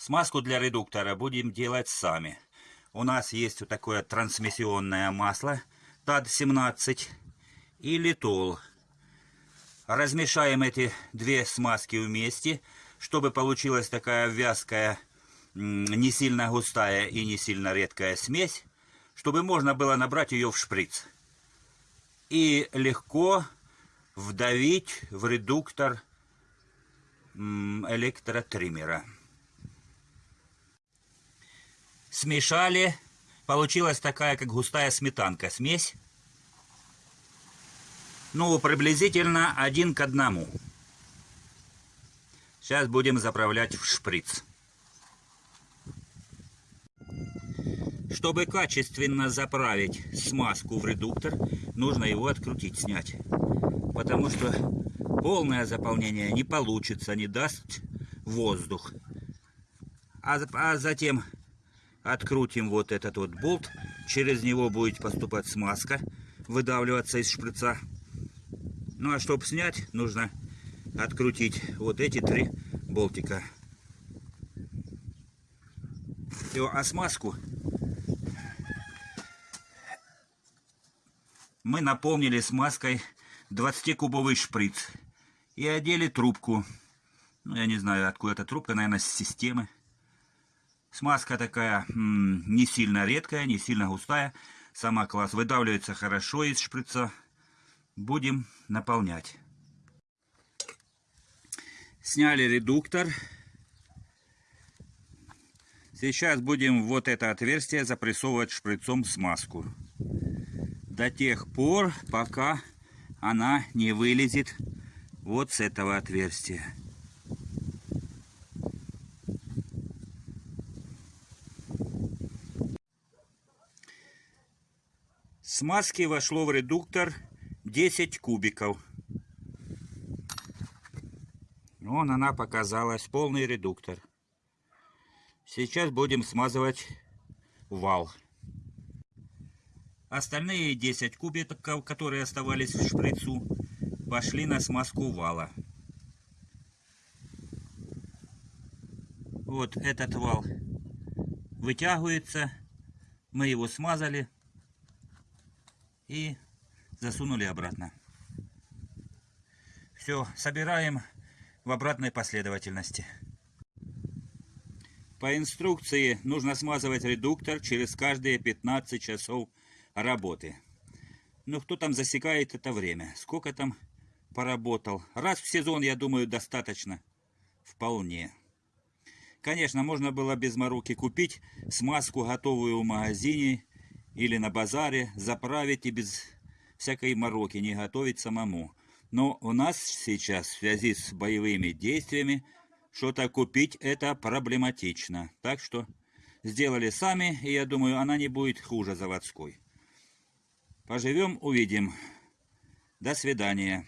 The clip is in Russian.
Смазку для редуктора будем делать сами. У нас есть вот такое трансмиссионное масло ТАД-17 и литол. Размешаем эти две смазки вместе, чтобы получилась такая вязкая, не сильно густая и не сильно редкая смесь, чтобы можно было набрать ее в шприц. И легко вдавить в редуктор электротриммера. Смешали. Получилась такая, как густая сметанка, смесь. Ну, приблизительно один к одному. Сейчас будем заправлять в шприц. Чтобы качественно заправить смазку в редуктор, нужно его открутить, снять. Потому что полное заполнение не получится, не даст воздух. А, а затем открутим вот этот вот болт. Через него будет поступать смазка, выдавливаться из шприца. Ну а чтобы снять, нужно открутить вот эти три болтика. Все, а смазку мы наполнили смазкой 20-кубовый шприц и одели трубку. Ну, я не знаю, откуда эта трубка, наверное, с системы. Смазка такая не сильно редкая, не сильно густая. Сама класс выдавливается хорошо из шприца. Будем наполнять. Сняли редуктор. Сейчас будем вот это отверстие запрессовывать шприцом смазку. До тех пор, пока она не вылезет вот с этого отверстия. Смазки вошло в редуктор 10 кубиков. Вон она показалась, полный редуктор. Сейчас будем смазывать вал. Остальные 10 кубиков, которые оставались в шприцу, пошли на смазку вала. Вот этот вал вытягивается. Мы его смазали и засунули обратно. Все, собираем в обратной последовательности. По инструкции нужно смазывать редуктор через каждые 15 часов работы. Ну, кто там засекает это время? Сколько там поработал? Раз в сезон, я думаю, достаточно. Вполне. Конечно, можно было без мороки купить смазку готовую в магазине или на базаре, заправить и без всякой мороки, не готовить самому. Но у нас сейчас в связи с боевыми действиями что-то купить это проблематично. Так что сделали сами, и я думаю, она не будет хуже заводской. Поживем, увидим. До свидания.